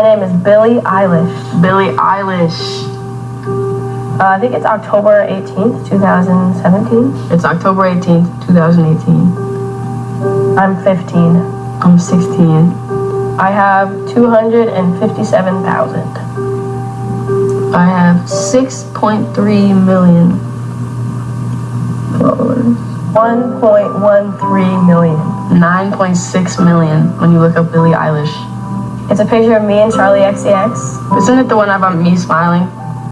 My name is Billie Eilish. Billie Eilish. Uh, I think it's October 18th, 2017. It's October 18th, 2018. I'm 15. I'm 16. I have 257,000. I have 6.3 million followers. 1.13 million. 9.6 million when you look up Billie Eilish. It's a picture of me and Charli XCX. Isn't it the one about me smiling?